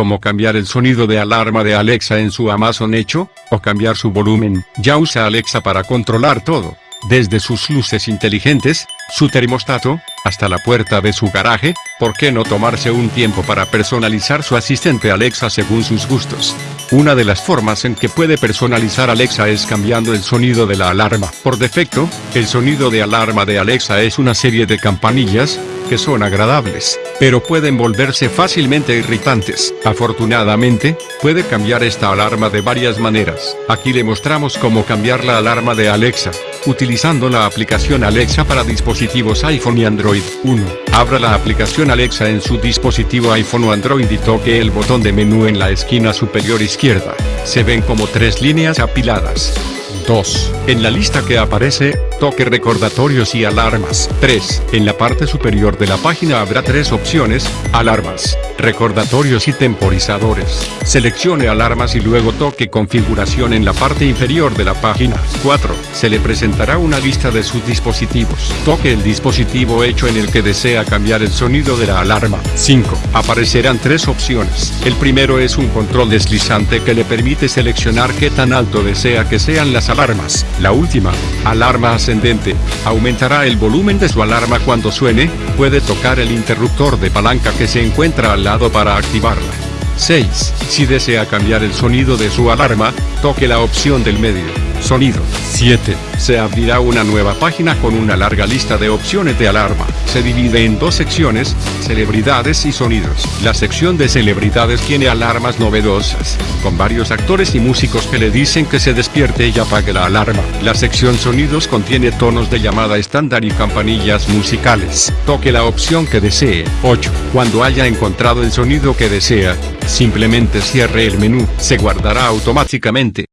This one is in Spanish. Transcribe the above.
como cambiar el sonido de alarma de Alexa en su Amazon Echo, o cambiar su volumen. Ya usa Alexa para controlar todo, desde sus luces inteligentes, su termostato, hasta la puerta de su garaje, ¿por qué no tomarse un tiempo para personalizar su asistente Alexa según sus gustos? Una de las formas en que puede personalizar Alexa es cambiando el sonido de la alarma. Por defecto, el sonido de alarma de Alexa es una serie de campanillas, que son agradables, pero pueden volverse fácilmente irritantes. Afortunadamente, puede cambiar esta alarma de varias maneras. Aquí le mostramos cómo cambiar la alarma de Alexa, utilizando la aplicación Alexa para dispositivos iPhone y Android. 1. Abra la aplicación Alexa en su dispositivo iPhone o Android y toque el botón de menú en la esquina superior izquierda. Se ven como tres líneas apiladas. 2. En la lista que aparece, toque recordatorios y alarmas. 3. En la parte superior de la página habrá tres opciones, alarmas, recordatorios y temporizadores. Seleccione alarmas y luego toque configuración en la parte inferior de la página. 4. Se le presentará una lista de sus dispositivos. Toque el dispositivo hecho en el que desea cambiar el sonido de la alarma. 5. Aparecerán tres opciones. El primero es un control deslizante que le permite seleccionar qué tan alto desea que sean las alarmas. La última, alarma aumentará el volumen de su alarma cuando suene, puede tocar el interruptor de palanca que se encuentra al lado para activarla. 6. Si desea cambiar el sonido de su alarma, toque la opción del medio. Sonido. 7. Se abrirá una nueva página con una larga lista de opciones de alarma. Se divide en dos secciones, celebridades y sonidos. La sección de celebridades tiene alarmas novedosas, con varios actores y músicos que le dicen que se despierte y apague la alarma. La sección sonidos contiene tonos de llamada estándar y campanillas musicales. Toque la opción que desee. 8. Cuando haya encontrado el sonido que desea, simplemente cierre el menú. Se guardará automáticamente.